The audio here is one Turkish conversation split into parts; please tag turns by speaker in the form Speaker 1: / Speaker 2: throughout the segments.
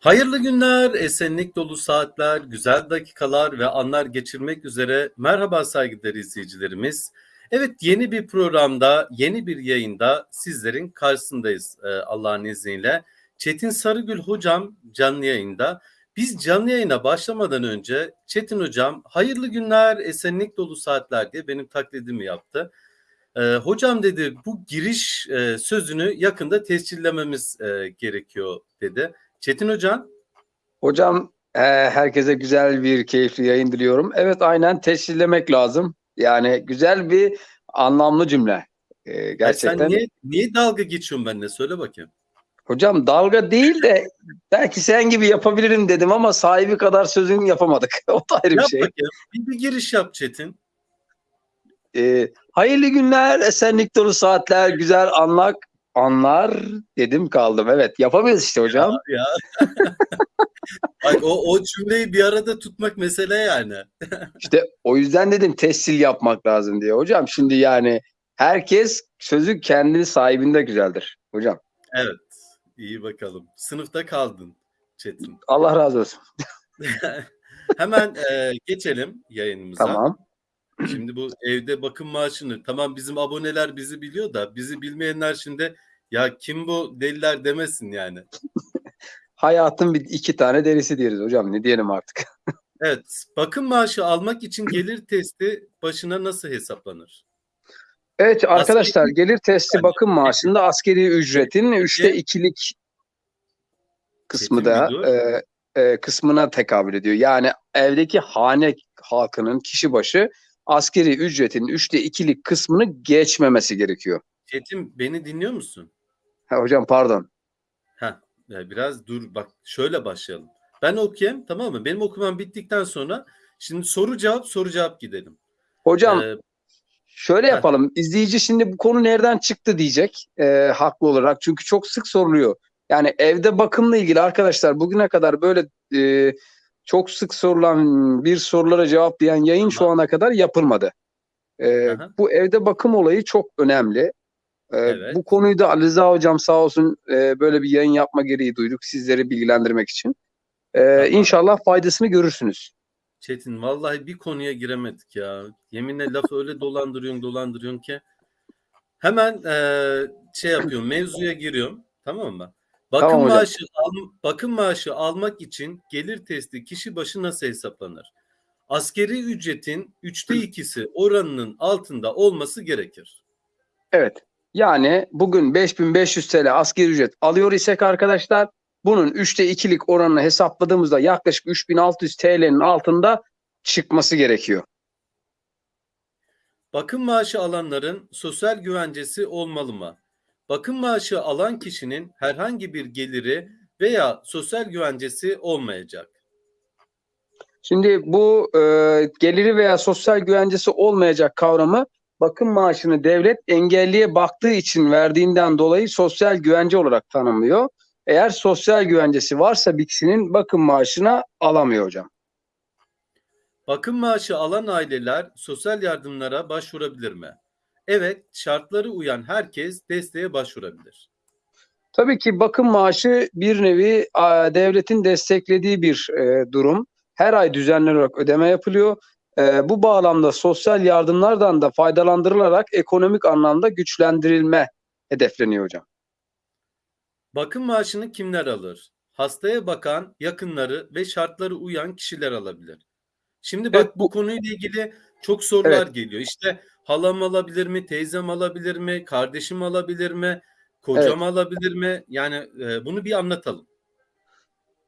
Speaker 1: Hayırlı günler, esenlik dolu saatler, güzel dakikalar ve anlar geçirmek üzere merhaba saygıdeğer izleyicilerimiz. Evet yeni bir programda, yeni bir yayında sizlerin karşısındayız e, Allah'ın izniyle. Çetin Sarıgül hocam canlı yayında. Biz canlı yayına başlamadan önce Çetin hocam hayırlı günler, esenlik dolu saatler diye benim taklidimi yaptı. E, hocam dedi bu giriş e, sözünü yakında tescillememiz e, gerekiyor dedi. Çetin hocam.
Speaker 2: Hocam e, herkese güzel bir keyifli yayın diliyorum. Evet aynen tescillemek lazım. Yani güzel bir anlamlı cümle. E, gerçekten.
Speaker 1: Sen niye, niye dalga geçiyorsun benimle söyle bakayım.
Speaker 2: Hocam dalga değil de belki sen gibi yapabilirim dedim ama sahibi kadar sözün yapamadık. o da ayrı bir
Speaker 1: Yap
Speaker 2: şey.
Speaker 1: bakayım. Bir, bir giriş yap Çetin.
Speaker 2: E, hayırlı günler, esenlik dolu saatler, güzel anlar, anlar dedim kaldım. Evet yapamıyoruz işte hocam.
Speaker 1: Ya. Bak o, o cümleyi bir arada tutmak mesele yani.
Speaker 2: İşte o yüzden dedim tescil yapmak lazım diye. Hocam şimdi yani herkes sözü kendi sahibinde güzeldir hocam.
Speaker 1: Evet. iyi bakalım. Sınıfta kaldın Çetin.
Speaker 2: Allah razı olsun.
Speaker 1: Hemen e, geçelim yayınımıza.
Speaker 2: Tamam.
Speaker 1: Şimdi bu evde bakım maaşını tamam bizim aboneler bizi biliyor da bizi bilmeyenler şimdi ya kim bu deliler demesin yani.
Speaker 2: Hayatın bir iki tane derisi diyoruz hocam. Ne diyelim artık.
Speaker 1: Evet, bakım maaşı almak için gelir testi başına nasıl hesaplanır?
Speaker 2: Evet arkadaşlar
Speaker 1: Askeri-
Speaker 2: gelir testi
Speaker 1: Yani-
Speaker 2: bakım maaşında askeri ücretin üçte ikilik kısmı da e, e, kısmına tekabül ediyor. Yani evdeki hane halkının kişi başı askeri ücretin üçte ikilik kısmını geçmemesi gerekiyor.
Speaker 1: Çetin beni dinliyor musun?
Speaker 2: Ha, hocam pardon.
Speaker 1: Ha, biraz dur bak şöyle başlayalım. Ben okuyayım tamam mı? Benim okumam bittikten sonra şimdi soru cevap soru cevap gidelim.
Speaker 2: Hocam
Speaker 1: Ee,
Speaker 2: Şöyle
Speaker 1: Heh.
Speaker 2: yapalım. İzleyici şimdi bu konu nereden çıktı diyecek e, haklı olarak. Çünkü çok sık soruluyor. Yani evde bakımla ilgili arkadaşlar bugüne kadar böyle e, çok sık sorulan bir sorulara cevaplayan yayın şu ana kadar yapılmadı. E,
Speaker 1: Aha.
Speaker 2: bu evde bakım olayı çok önemli. E,
Speaker 1: Evet.
Speaker 2: Bu konuyu da Ali Rıza hocam sağ olsun e, böyle bir yayın yapma gereği duyduk sizleri bilgilendirmek için. E,
Speaker 1: Tamam.
Speaker 2: İnşallah faydasını görürsünüz.
Speaker 1: Çetin vallahi bir konuya giremedik ya. Yeminle lafı öyle dolandırıyorsun dolandırıyorsun ki. Hemen eee, şey yapıyorum mevzuya giriyorum tamam mı? Bakım
Speaker 2: Tamam hocam.
Speaker 1: maaşı al- bakım maaşı almak için gelir testi kişi başı nasıl hesaplanır? Askeri ücretin üçte ikisi oranının altında olması gerekir.
Speaker 2: Evet. Yani bugün 5500 TL asgari ücret alıyor isek arkadaşlar bunun 3'te 2'lik oranını hesapladığımızda yaklaşık 3600 TL'nin altında çıkması gerekiyor.
Speaker 1: Bakım maaşı alanların sosyal güvencesi olmalı mı? Bakım maaşı alan kişinin herhangi bir geliri veya sosyal güvencesi olmayacak.
Speaker 2: Şimdi bu e, geliri veya sosyal güvencesi olmayacak kavramı bakım maaşını devlet engelliye baktığı için verdiğinden dolayı sosyal güvence olarak tanımlıyor. Eğer sosyal güvencesi varsa bir kişinin bakım maaşına alamıyor hocam.
Speaker 1: Bakım maaşı alan aileler sosyal yardımlara başvurabilir mi? Evet, şartları uyan herkes desteğe başvurabilir.
Speaker 2: Tabii ki bakım maaşı bir nevi devletin desteklediği bir e, durum. Her ay düzenli olarak ödeme yapılıyor. E, bu bağlamda sosyal yardımlardan da faydalandırılarak ekonomik anlamda güçlendirilme hedefleniyor hocam.
Speaker 1: Bakım maaşını kimler alır? Hastaya bakan, yakınları ve şartları uyan kişiler alabilir. Şimdi bak
Speaker 2: Evet,
Speaker 1: bu
Speaker 2: bu-
Speaker 1: konuyla ilgili çok sorular
Speaker 2: Evet.
Speaker 1: geliyor. İşte halam alabilir mi, teyzem alabilir mi, kardeşim alabilir mi, kocam alabilir mi? Yani e, bunu bir anlatalım.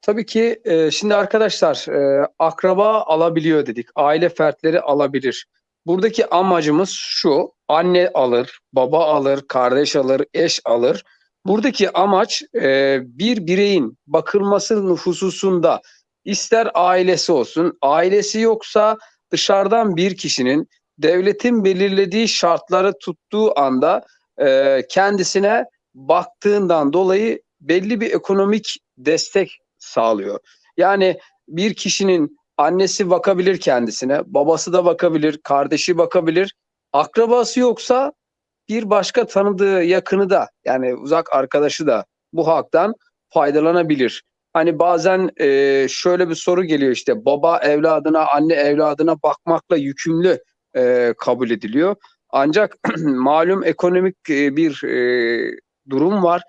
Speaker 2: Tabii ki e, şimdi arkadaşlar e, akraba alabiliyor dedik. Aile fertleri alabilir. Buradaki amacımız şu. Anne alır, baba alır, kardeş alır, eş alır. Buradaki amaç e, bir bireyin bakılması hususunda ister ailesi olsun, ailesi yoksa dışarıdan bir kişinin devletin belirlediği şartları tuttuğu anda e, kendisine baktığından dolayı belli bir ekonomik destek sağlıyor. Yani bir kişinin annesi bakabilir kendisine, babası da bakabilir, kardeşi bakabilir. Akrabası yoksa bir başka tanıdığı yakını da yani uzak arkadaşı da bu haktan faydalanabilir. Hani bazen e, şöyle bir soru geliyor işte baba evladına, anne evladına bakmakla yükümlü e, kabul ediliyor. Ancak malum ekonomik e, bir e, durum var.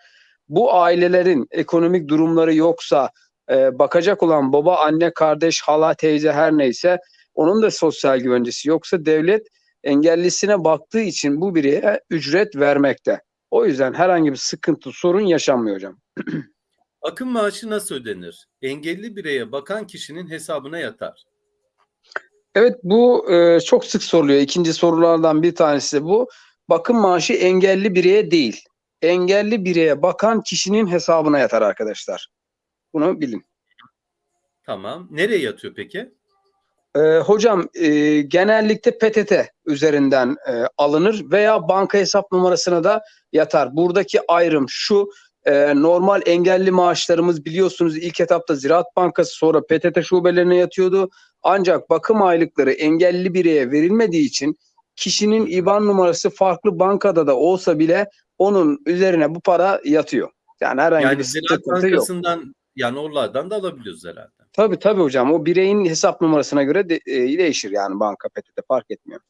Speaker 2: Bu ailelerin ekonomik durumları yoksa e, bakacak olan baba, anne, kardeş, hala, teyze her neyse onun da sosyal güvencesi yoksa devlet engellisine baktığı için bu bireye ücret vermekte. O yüzden herhangi bir sıkıntı, sorun yaşanmıyor hocam.
Speaker 1: Bakım maaşı nasıl ödenir? Engelli bireye bakan kişinin hesabına yatar.
Speaker 2: Evet bu e, çok sık soruluyor. İkinci sorulardan bir tanesi de bu. Bakım maaşı engelli bireye değil. Engelli bireye bakan kişinin hesabına yatar arkadaşlar. Bunu bilin.
Speaker 1: Tamam. Nereye yatıyor peki?
Speaker 2: E, hocam e, genellikle PTT üzerinden e, alınır veya banka hesap numarasına da yatar. Buradaki ayrım şu. e, normal engelli maaşlarımız biliyorsunuz ilk etapta Ziraat Bankası sonra PTT şubelerine yatıyordu. Ancak bakım aylıkları engelli bireye verilmediği için kişinin IBAN numarası farklı bankada da olsa bile onun üzerine bu para yatıyor. Yani herhangi
Speaker 1: Yani
Speaker 2: bir sıkıntı yok.
Speaker 1: Bankası'ndan yani oralardan da alabiliyoruz herhalde.
Speaker 2: Tabii tabii hocam. O bireyin hesap numarasına göre de, e, değişir yani banka PTT fark etmiyor.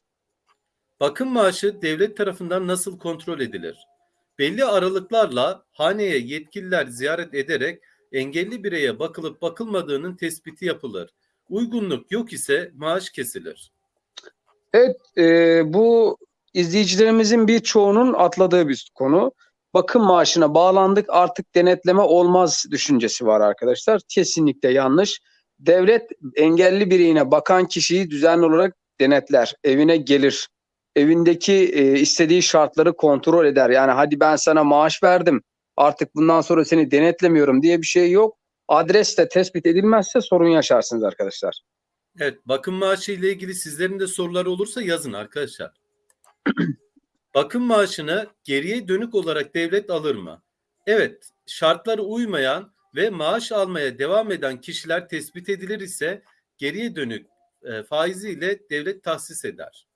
Speaker 1: Bakım maaşı devlet tarafından nasıl kontrol edilir? Belli aralıklarla haneye yetkililer ziyaret ederek engelli bireye bakılıp bakılmadığının tespiti yapılır. Uygunluk yok ise maaş kesilir.
Speaker 2: Evet, e, bu izleyicilerimizin birçoğunun atladığı bir konu. Bakım maaşına bağlandık artık denetleme olmaz düşüncesi var arkadaşlar. Kesinlikle yanlış. Devlet engelli bireyine bakan kişiyi düzenli olarak denetler. Evine gelir. Evindeki e, istediği şartları kontrol eder. Yani hadi ben sana maaş verdim. Artık bundan sonra seni denetlemiyorum diye bir şey yok. Adres de tespit edilmezse sorun yaşarsınız arkadaşlar.
Speaker 1: Evet, bakım maaşı ile ilgili sizlerin de soruları olursa yazın arkadaşlar. bakım maaşını geriye dönük olarak devlet alır mı? Evet, şartlara uymayan ve maaş almaya devam eden kişiler tespit edilir ise geriye dönük e, faiziyle devlet tahsis eder.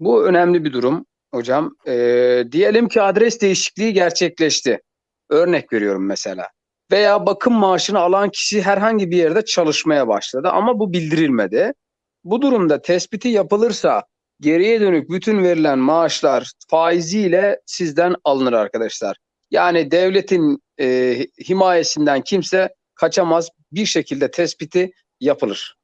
Speaker 2: Bu önemli bir durum hocam. Ee, diyelim ki adres değişikliği gerçekleşti. Örnek veriyorum mesela. Veya bakım maaşını alan kişi herhangi bir yerde çalışmaya başladı ama bu bildirilmedi. Bu durumda tespiti yapılırsa geriye dönük bütün verilen maaşlar faiziyle sizden alınır arkadaşlar. Yani devletin e, himayesinden kimse kaçamaz. Bir şekilde tespiti yapılır.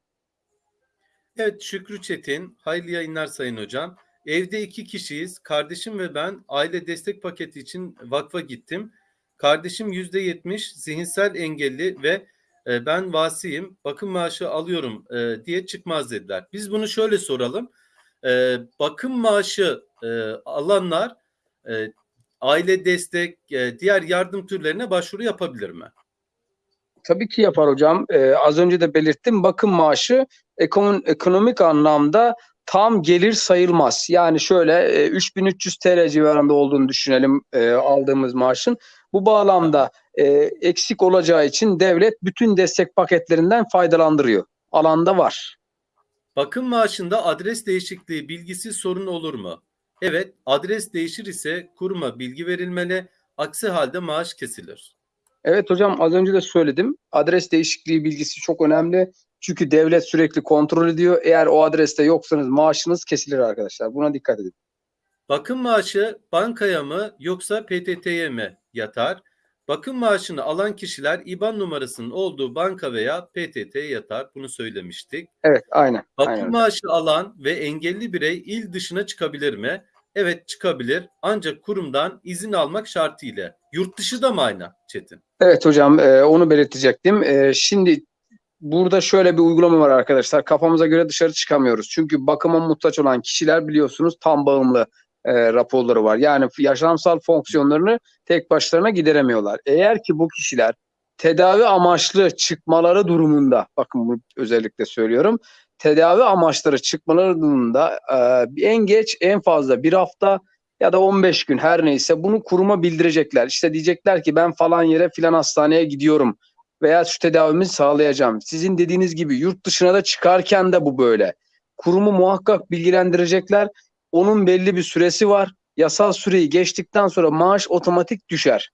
Speaker 1: Evet Şükrü Çetin, hayırlı yayınlar Sayın Hocam. Evde iki kişiyiz. Kardeşim ve ben aile destek paketi için vakfa gittim. Kardeşim yüzde yetmiş zihinsel engelli ve e, ben vasiyim bakım maaşı alıyorum e, diye çıkmaz dediler. Biz bunu şöyle soralım. E, bakım maaşı e, alanlar e, aile destek, e, diğer yardım türlerine başvuru yapabilir mi?
Speaker 2: Tabii ki yapar hocam. Ee, az önce de belirttim. Bakım maaşı ekonom- ekonomik anlamda tam gelir sayılmaz. Yani şöyle e, 3300 TL civarında olduğunu düşünelim e, aldığımız maaşın. Bu bağlamda e, eksik olacağı için devlet bütün destek paketlerinden faydalandırıyor. Alanda var.
Speaker 1: Bakım maaşında adres değişikliği bilgisi sorun olur mu? Evet, adres değişir ise kuruma bilgi verilmeli. Aksi halde maaş kesilir.
Speaker 2: Evet hocam az önce de söyledim. Adres değişikliği bilgisi çok önemli. Çünkü devlet sürekli kontrol ediyor. Eğer o adreste yoksanız maaşınız kesilir arkadaşlar. Buna dikkat edin.
Speaker 1: Bakım maaşı bankaya mı yoksa PTT'ye mi yatar? Bakım maaşını alan kişiler IBAN numarasının olduğu banka veya PTT'ye yatar. Bunu söylemiştik.
Speaker 2: Evet aynen.
Speaker 1: Bakım
Speaker 2: aynen.
Speaker 1: maaşı alan ve engelli birey il dışına çıkabilir mi? Evet çıkabilir ancak kurumdan izin almak şartıyla. Yurt dışı da mı aynı Çetin?
Speaker 2: Evet hocam e, onu belirtecektim. E, şimdi burada şöyle bir uygulama var arkadaşlar. Kafamıza göre dışarı çıkamıyoruz. Çünkü bakıma muhtaç olan kişiler biliyorsunuz tam bağımlı e, raporları var. Yani yaşamsal fonksiyonlarını tek başlarına gideremiyorlar. Eğer ki bu kişiler tedavi amaçlı çıkmaları durumunda, bakın bunu özellikle söylüyorum. Tedavi amaçları çıkmaları durumunda e, en geç en fazla bir hafta ya da 15 gün her neyse bunu kuruma bildirecekler. İşte diyecekler ki ben falan yere filan hastaneye gidiyorum veya şu tedavimi sağlayacağım. Sizin dediğiniz gibi yurt dışına da çıkarken de bu böyle. Kurumu muhakkak bilgilendirecekler. Onun belli bir süresi var. Yasal süreyi geçtikten sonra maaş otomatik düşer.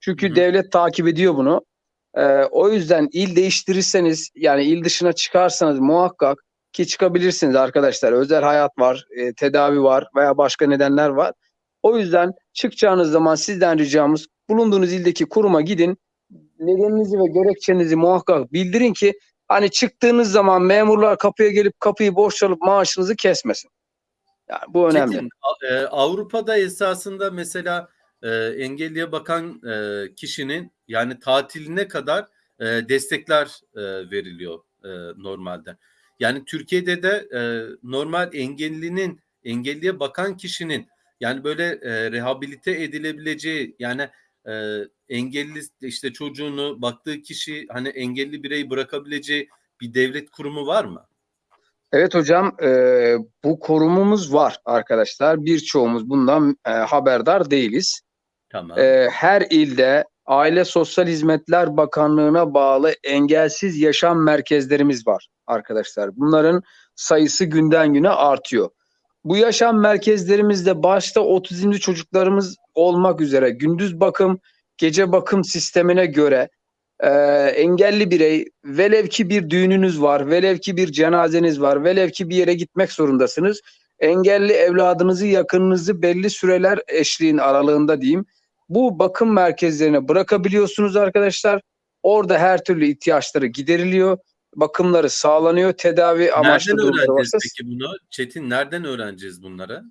Speaker 2: Çünkü
Speaker 1: Hı
Speaker 2: devlet takip ediyor bunu. Ee, o yüzden il değiştirirseniz yani il dışına çıkarsanız muhakkak ki çıkabilirsiniz arkadaşlar. Özel hayat var, e, tedavi var veya başka nedenler var. O yüzden çıkacağınız zaman sizden ricamız bulunduğunuz ildeki kuruma gidin. Nedeninizi ve gerekçenizi muhakkak bildirin ki hani çıktığınız zaman memurlar kapıya gelip kapıyı boş çalıp maaşınızı kesmesin. Yani bu önemli.
Speaker 1: Çetin, e, Avrupa'da esasında mesela e, engelliye bakan e, kişinin yani tatiline kadar e, destekler e, veriliyor e, normalde. Yani Türkiye'de de e, normal engellinin engelliye bakan kişinin yani böyle e, rehabilite edilebileceği yani e, engelli işte çocuğunu baktığı kişi hani engelli bireyi bırakabileceği bir devlet kurumu var mı?
Speaker 2: Evet hocam e, bu korumumuz var arkadaşlar. Birçoğumuz bundan e, haberdar değiliz.
Speaker 1: Tamam.
Speaker 2: E, her ilde Aile Sosyal Hizmetler Bakanlığı'na bağlı engelsiz yaşam merkezlerimiz var arkadaşlar. Bunların sayısı günden güne artıyor. Bu yaşam merkezlerimizde başta otizmli çocuklarımız olmak üzere gündüz bakım, gece bakım sistemine göre e, engelli birey velev ki bir düğününüz var, velev ki bir cenazeniz var, velev ki bir yere gitmek zorundasınız. Engelli evladınızı, yakınınızı belli süreler eşliğin aralığında diyeyim. Bu bakım merkezlerine bırakabiliyorsunuz arkadaşlar. Orada her türlü ihtiyaçları gideriliyor. Bakımları sağlanıyor. Tedavi amaçlı
Speaker 1: Nereden
Speaker 2: durumları varsa.
Speaker 1: peki bunu? Çetin nereden öğreneceğiz bunları?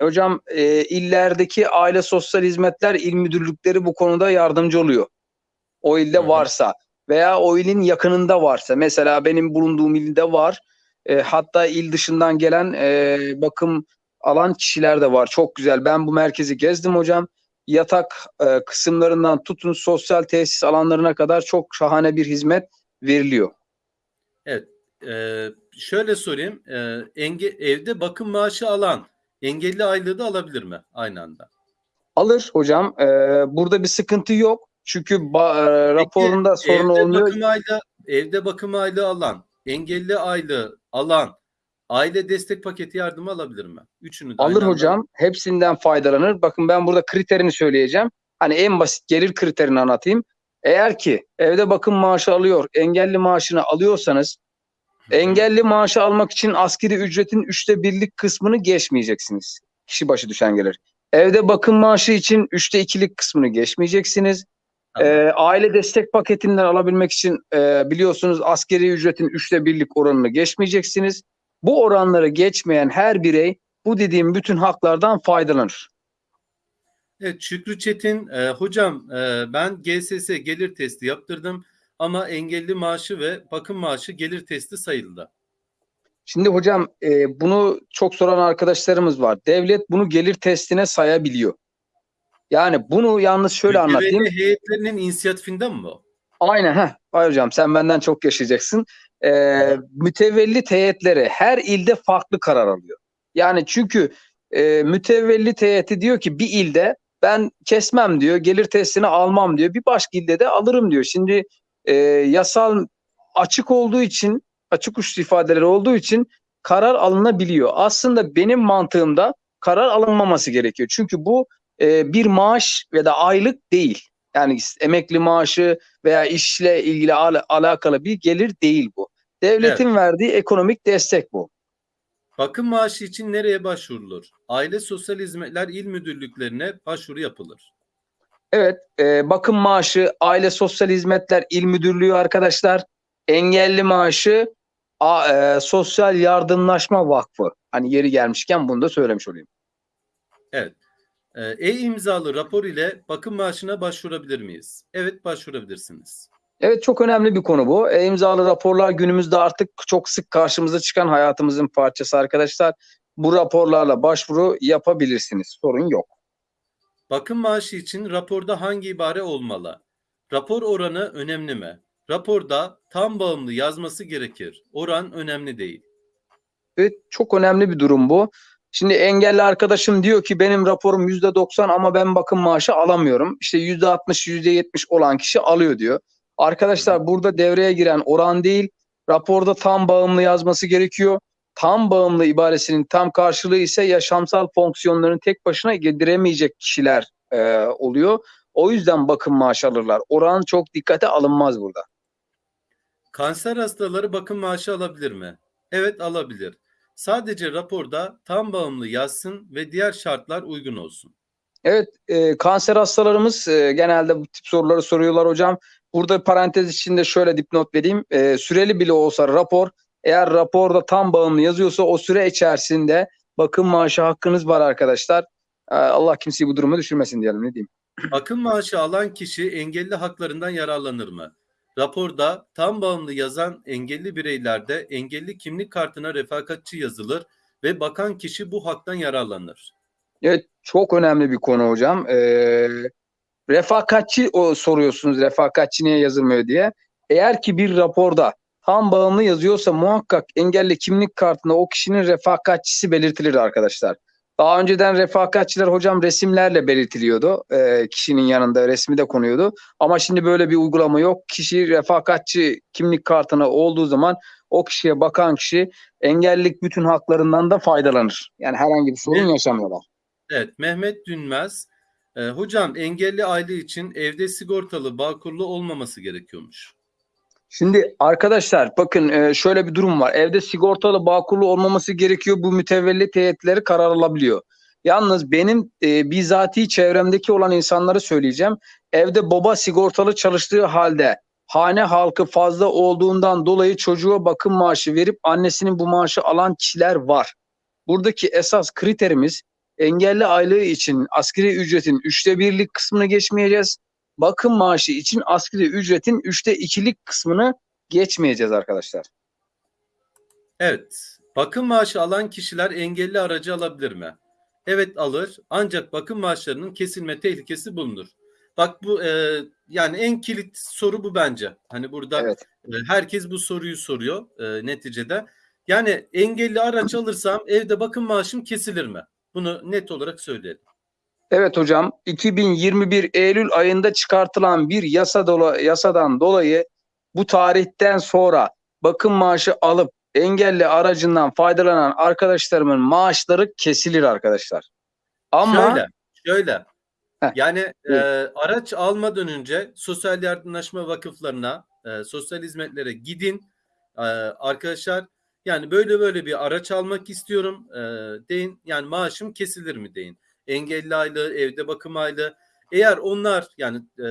Speaker 2: Hocam e, illerdeki aile sosyal hizmetler il müdürlükleri bu konuda yardımcı oluyor. O ilde
Speaker 1: Hı hı.
Speaker 2: varsa veya o ilin yakınında varsa. Mesela benim bulunduğum ilde var. E, hatta il dışından gelen e, bakım alan kişiler de var. Çok güzel. Ben bu merkezi gezdim hocam. Yatak e, kısımlarından tutun sosyal tesis alanlarına kadar çok şahane bir hizmet veriliyor.
Speaker 1: Evet. e, şöyle sorayım. E, enge, evde bakım maaşı alan engelli aylığı da alabilir mi aynı anda?
Speaker 2: Alır hocam. E, burada bir sıkıntı yok. Çünkü ba- e, raporunda sorun
Speaker 1: evde
Speaker 2: olmuyor.
Speaker 1: Bakım aylığı, evde bakım aylığı alan, engelli aylığı alan, aile destek paketi yardımı alabilir mi? Üçünü de
Speaker 2: Alır
Speaker 1: aynı anda-
Speaker 2: hocam. Hepsinden faydalanır. Bakın ben burada kriterini söyleyeceğim. Hani en basit gelir kriterini anlatayım. Eğer ki evde bakım maaşı alıyor, engelli maaşını alıyorsanız engelli maaşı almak için askeri ücretin üçte birlik kısmını geçmeyeceksiniz. Kişi başı düşen gelir. Evde bakım maaşı için üçte ikilik kısmını geçmeyeceksiniz.
Speaker 1: Tamam.
Speaker 2: Ee, aile destek paketinden alabilmek için e, biliyorsunuz askeri ücretin üçte birlik oranını geçmeyeceksiniz. Bu oranları geçmeyen her birey bu dediğim bütün haklardan faydalanır.
Speaker 1: Evet Şükrü Çetin e, hocam e, ben GSS gelir testi yaptırdım ama engelli maaşı ve bakım maaşı gelir testi sayıldı.
Speaker 2: Şimdi hocam e, bunu çok soran arkadaşlarımız var. Devlet bunu gelir testine sayabiliyor. Yani bunu yalnız şöyle
Speaker 1: Mütevelli
Speaker 2: anlatayım.
Speaker 1: heyetlerinin inisiyatifinden mi bu?
Speaker 2: Aynen heh. Ay hocam sen benden çok yaşayacaksın. Ee, mütevellit heyetleri her ilde farklı karar alıyor. Yani çünkü e, mütevellit heyeti diyor ki bir ilde ben kesmem diyor, gelir testini almam diyor. Bir başka ilde de alırım diyor. Şimdi e, yasal açık olduğu için, açık uçlu ifadeleri olduğu için karar alınabiliyor. Aslında benim mantığımda karar alınmaması gerekiyor. Çünkü bu e, bir maaş ve da aylık değil. Yani emekli maaşı veya işle ilgili al- alakalı bir gelir değil bu. Devletin verdiği ekonomik destek bu.
Speaker 1: Bakım maaşı için nereye başvurulur? Aile Sosyal Hizmetler İl Müdürlüklerine başvuru yapılır.
Speaker 2: Evet, e, bakım maaşı Aile Sosyal Hizmetler İl Müdürlüğü arkadaşlar. Engelli maaşı A- e, Sosyal Yardımlaşma Vakfı. Hani yeri gelmişken bunu da söylemiş olayım.
Speaker 1: Evet. E, E-imzalı rapor ile bakım maaşına başvurabilir miyiz? Evet başvurabilirsiniz.
Speaker 2: Evet çok önemli bir konu bu. E, imzalı raporlar günümüzde artık çok sık karşımıza çıkan hayatımızın parçası arkadaşlar. Bu raporlarla başvuru yapabilirsiniz. Sorun yok.
Speaker 1: Bakım maaşı için raporda hangi ibare olmalı? Rapor oranı önemli mi? Raporda tam bağımlı yazması gerekir. Oran önemli değil.
Speaker 2: Evet çok önemli bir durum bu. Şimdi engelli arkadaşım diyor ki benim raporum %90 ama ben bakım maaşı alamıyorum. İşte %60, %70 olan kişi alıyor diyor. Arkadaşlar burada devreye giren oran değil, raporda tam bağımlı yazması gerekiyor. Tam bağımlı ibaresinin tam karşılığı ise yaşamsal fonksiyonlarını tek başına yediremeyecek kişiler e, oluyor. O yüzden bakım maaşı alırlar. Oran çok dikkate alınmaz burada.
Speaker 1: Kanser hastaları bakım maaşı alabilir mi? Evet alabilir. Sadece raporda tam bağımlı yazsın ve diğer şartlar uygun olsun.
Speaker 2: Evet, e, kanser hastalarımız e, genelde bu tip soruları soruyorlar hocam. Burada parantez içinde şöyle dipnot vereyim. E, süreli bile olsa rapor, eğer raporda tam bağımlı yazıyorsa o süre içerisinde bakım maaşı hakkınız var arkadaşlar. E, Allah kimseyi bu duruma düşürmesin diyelim ne diyeyim.
Speaker 1: Bakım maaşı alan kişi engelli haklarından yararlanır mı? Raporda tam bağımlı yazan engelli bireylerde engelli kimlik kartına refakatçi yazılır ve bakan kişi bu haktan yararlanır.
Speaker 2: Evet, çok önemli bir konu hocam. E, refakatçi o soruyorsunuz, refakatçi niye yazılmıyor diye. Eğer ki bir raporda tam bağımlı yazıyorsa muhakkak engelli kimlik kartında o kişinin refakatçisi belirtilir arkadaşlar. Daha önceden refakatçiler hocam resimlerle belirtiliyordu. Ee, kişinin yanında resmi de konuyordu. Ama şimdi böyle bir uygulama yok. Kişi refakatçi kimlik kartına olduğu zaman o kişiye bakan kişi engellilik bütün haklarından da faydalanır. Yani herhangi bir sorun
Speaker 1: Evet.
Speaker 2: yaşamıyorlar.
Speaker 1: Evet, Mehmet Dünmez. e, hocam engelli aile için evde sigortalı bağkurlu olmaması gerekiyormuş.
Speaker 2: Şimdi arkadaşlar bakın e, şöyle bir durum var. Evde sigortalı bağkurlu olmaması gerekiyor. Bu mütevellit heyetleri karar alabiliyor. Yalnız benim e, bizatihi çevremdeki olan insanları söyleyeceğim. Evde baba sigortalı çalıştığı halde hane halkı fazla olduğundan dolayı çocuğa bakım maaşı verip annesinin bu maaşı alan kişiler var. Buradaki esas kriterimiz engelli aylığı için asgari ücretin üçte birlik kısmını geçmeyeceğiz bakım maaşı için asgari ücretin üçte ikilik kısmını geçmeyeceğiz arkadaşlar.
Speaker 1: Evet, bakım maaşı alan kişiler engelli aracı alabilir mi? Evet alır ancak bakım maaşlarının kesilme tehlikesi bulunur. Bak bu e, yani en kilit soru bu bence. Hani burada
Speaker 2: Evet.
Speaker 1: e, herkes bu soruyu soruyor e, neticede. Yani engelli araç alırsam evde bakım maaşım kesilir mi? Bunu net olarak söyleyelim.
Speaker 2: Evet hocam 2021 Eylül ayında çıkartılan bir yasa dola, yasadan dolayı bu tarihten sonra bakım maaşı alıp engelli aracından faydalanan arkadaşlarımın maaşları kesilir arkadaşlar. Ama
Speaker 1: Şöyle, şöyle.
Speaker 2: Heh,
Speaker 1: Yani e, araç almadan önce sosyal yardımlaşma vakıflarına, e, sosyal hizmetlere gidin e, arkadaşlar. Yani böyle böyle bir araç almak istiyorum e, deyin. Yani maaşım kesilir mi deyin. Engelli aylığı, evde bakım aylığı. Eğer onlar yani e,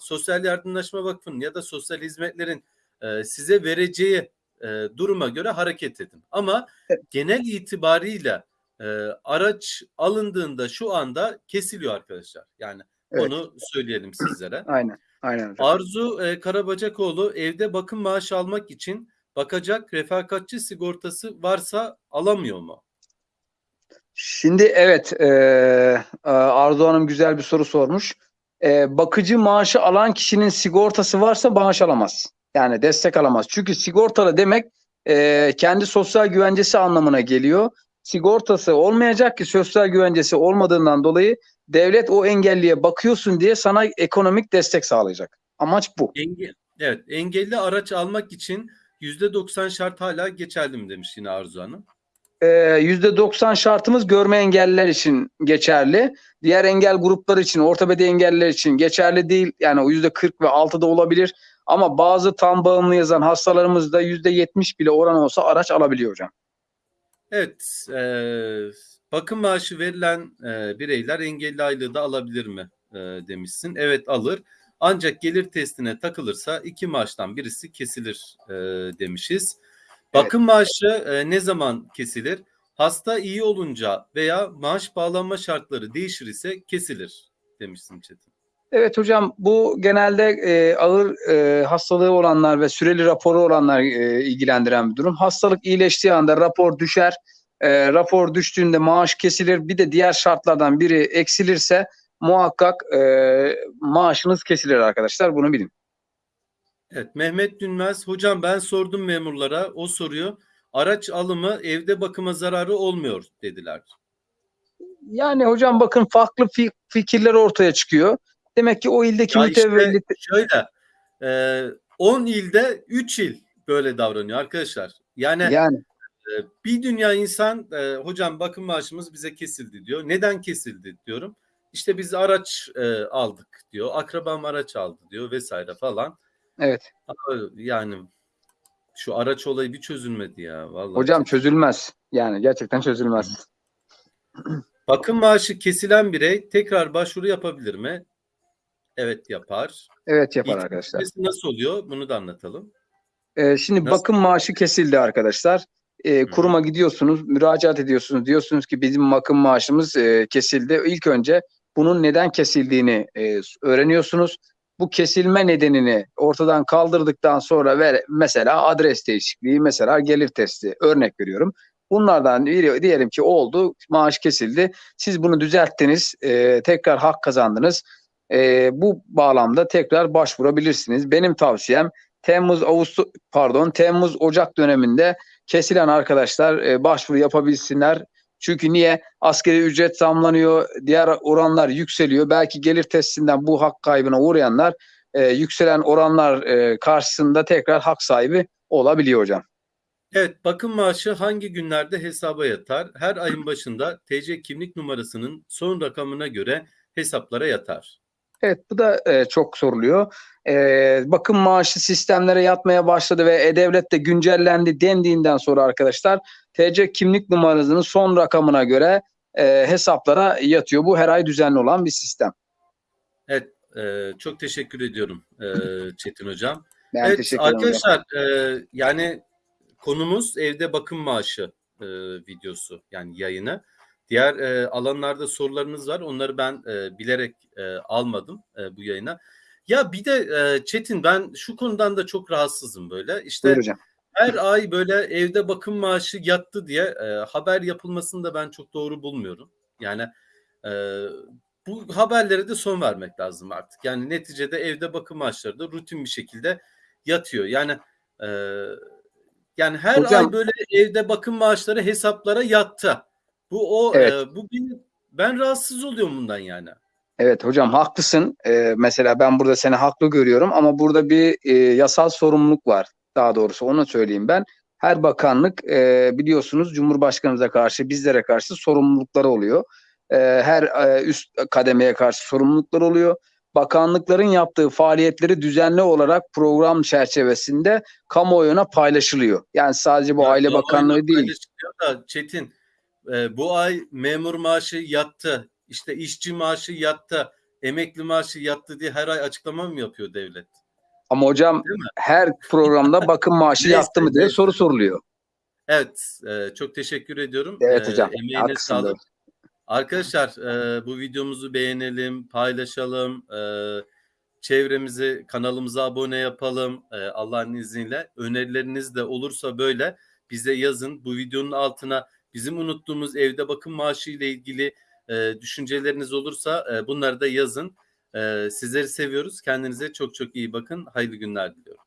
Speaker 1: sosyal yardımlaşma vakfının ya da sosyal hizmetlerin e, size vereceği e, duruma göre hareket edin. Ama genel itibariyle e, araç alındığında şu anda kesiliyor arkadaşlar. Yani
Speaker 2: Evet.
Speaker 1: onu söyleyelim sizlere.
Speaker 2: aynen aynen hocam.
Speaker 1: Arzu e, Karabacakoğlu evde bakım maaşı almak için bakacak refakatçi sigortası varsa alamıyor mu?
Speaker 2: Şimdi evet e, e, Arzu Hanım güzel bir soru sormuş. E, bakıcı maaşı alan kişinin sigortası varsa maaş alamaz. Yani destek alamaz. Çünkü sigortalı demek e, kendi sosyal güvencesi anlamına geliyor. Sigortası olmayacak ki sosyal güvencesi olmadığından dolayı devlet o engelliye bakıyorsun diye sana ekonomik destek sağlayacak. Amaç bu.
Speaker 1: Enge evet, engelli araç almak için %90 şart hala geçerli mi demiş yine Arzu Hanım.
Speaker 2: Ee, %90 şartımız görme engelliler için geçerli. Diğer engel grupları için, ortopedi engelliler için geçerli değil. Yani o %40 ve 6'da olabilir. Ama bazı tam bağımlı yazan hastalarımızda %70 bile oran olsa araç alabiliyor hocam.
Speaker 1: Evet, e, bakım maaşı verilen e, bireyler engelli aylığı da alabilir mi e, demişsin. Evet alır. Ancak gelir testine takılırsa iki maaştan birisi kesilir e, demişiz. Bakım maaşı e, ne zaman kesilir? Hasta iyi olunca veya maaş bağlanma şartları değişir ise kesilir demişsin Çetin.
Speaker 2: Evet hocam bu genelde e, ağır e, hastalığı olanlar ve süreli raporu olanlar e, ilgilendiren bir durum. Hastalık iyileştiği anda rapor düşer. E, rapor düştüğünde maaş kesilir. Bir de diğer şartlardan biri eksilirse muhakkak e, maaşınız kesilir arkadaşlar. Bunu bilin.
Speaker 1: Evet Mehmet Dünmez hocam ben sordum memurlara o soruyu araç alımı evde bakıma zararı olmuyor dediler.
Speaker 2: Yani hocam bakın farklı fi- fikirler ortaya çıkıyor. Demek ki o ildeki
Speaker 1: Ya işte şöyle e, 10 ilde 3 il böyle davranıyor arkadaşlar. Yani
Speaker 2: yani
Speaker 1: e, bir dünya insan e, hocam bakım maaşımız bize kesildi diyor. Neden kesildi diyorum. İşte biz araç e, aldık diyor. Akrabam araç aldı diyor vesaire falan.
Speaker 2: Evet.
Speaker 1: Ama Yani şu araç olayı bir çözülmedi ya vallahi.
Speaker 2: Hocam çözülmez. Yani gerçekten çözülmez.
Speaker 1: Bakım maaşı kesilen birey tekrar başvuru yapabilir mi? Evet yapar.
Speaker 2: Evet yapar
Speaker 1: İlk
Speaker 2: arkadaşlar.
Speaker 1: nasıl oluyor? Bunu da anlatalım.
Speaker 2: Ee, şimdi
Speaker 1: Nasıl?
Speaker 2: bakım maaşı kesildi arkadaşlar. Ee, kuruma gidiyorsunuz, müracaat ediyorsunuz. Diyorsunuz ki bizim bakım maaşımız e, kesildi. İlk önce bunun neden kesildiğini e, öğreniyorsunuz. Bu kesilme nedenini ortadan kaldırdıktan sonra ver, mesela adres değişikliği, mesela gelir testi örnek veriyorum. Bunlardan biri, diyelim ki oldu, maaş kesildi. Siz bunu düzelttiniz, e, tekrar hak kazandınız. E, bu bağlamda tekrar başvurabilirsiniz. Benim tavsiyem Temmuz Ağustos pardon Temmuz Ocak döneminde kesilen arkadaşlar e, başvuru yapabilsinler. Çünkü niye? Askeri ücret zamlanıyor, diğer oranlar yükseliyor. Belki gelir testinden bu hak kaybına uğrayanlar e, yükselen oranlar e, karşısında tekrar hak sahibi olabiliyor hocam.
Speaker 1: Evet, bakım maaşı hangi günlerde hesaba yatar? Her ayın başında TC kimlik numarasının son rakamına göre hesaplara yatar.
Speaker 2: Evet bu da e, çok soruluyor. E, bakım maaşı sistemlere yatmaya başladı ve E-Devlet de güncellendi dendiğinden sonra arkadaşlar TC kimlik numarasının son rakamına göre e, hesaplara yatıyor. Bu her ay düzenli olan bir sistem.
Speaker 1: Evet, e, çok teşekkür ediyorum e, Çetin Hocam.
Speaker 2: Ben
Speaker 1: evet
Speaker 2: hocam.
Speaker 1: arkadaşlar e, yani konumuz evde bakım maaşı e, videosu yani yayını. Diğer e, alanlarda sorularınız var. Onları ben e, bilerek e, almadım e, bu yayına. Ya bir de e, Çetin ben şu konudan da çok rahatsızım böyle. İşte
Speaker 2: Buyur hocam.
Speaker 1: her ay böyle evde bakım maaşı yattı diye e, haber yapılmasını da ben çok doğru bulmuyorum. Yani e, bu haberlere de son vermek lazım artık. Yani neticede evde bakım maaşları da rutin bir şekilde yatıyor. Yani e, yani her
Speaker 2: Hocam-
Speaker 1: ay böyle evde bakım maaşları hesaplara yattı. Bu o
Speaker 2: Evet.
Speaker 1: e, bu benim ben rahatsız oluyorum bundan yani.
Speaker 2: Evet hocam haklısın. Ee, mesela ben burada seni haklı görüyorum ama burada bir e, yasal sorumluluk var. Daha doğrusu onu söyleyeyim ben. Her bakanlık e, biliyorsunuz Cumhurbaşkanımıza karşı bizlere karşı sorumlulukları oluyor. E, her e, üst kademeye karşı sorumluluklar oluyor. Bakanlıkların yaptığı faaliyetleri düzenli olarak program çerçevesinde kamuoyuna paylaşılıyor. Yani sadece bu
Speaker 1: Ya
Speaker 2: Aile Bakanlığı değil.
Speaker 1: Da, Çetin e, bu ay memur maaşı yattı. işte işçi maaşı yattı. Emekli maaşı yattı diye her ay açıklama mı yapıyor devlet?
Speaker 2: Ama hocam her programda bakım maaşı yattı mı diye soru soruluyor.
Speaker 1: Evet, e, çok teşekkür ediyorum.
Speaker 2: Evet
Speaker 1: E,
Speaker 2: hocam.
Speaker 1: emeğine
Speaker 2: Haklısın.
Speaker 1: sağlık. Arkadaşlar e, bu videomuzu beğenelim, paylaşalım, e, çevremizi, kanalımıza abone yapalım e, Allah'ın izniyle. Önerileriniz de olursa böyle bize yazın. Bu videonun altına bizim unuttuğumuz evde bakım maaşı ile ilgili e, düşünceleriniz olursa e, bunları da yazın. E, sizleri seviyoruz. Kendinize çok çok iyi bakın. Hayırlı günler diliyorum.